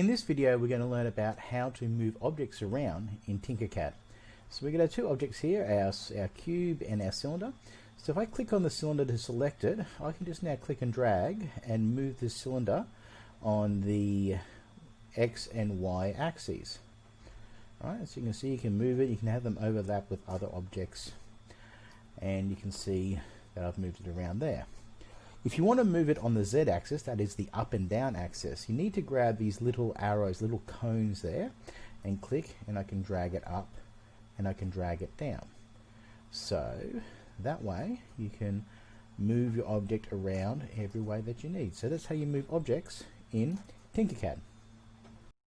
In this video we're going to learn about how to move objects around in Tinkercad. So we've got our two objects here, our, our cube and our cylinder. So if I click on the cylinder to select it, I can just now click and drag and move the cylinder on the X and Y axes. Alright, so you can see you can move it, you can have them overlap with other objects and you can see that I've moved it around there. If you want to move it on the Z axis, that is the up and down axis, you need to grab these little arrows, little cones there and click and I can drag it up and I can drag it down. So that way you can move your object around every way that you need. So that's how you move objects in Tinkercad.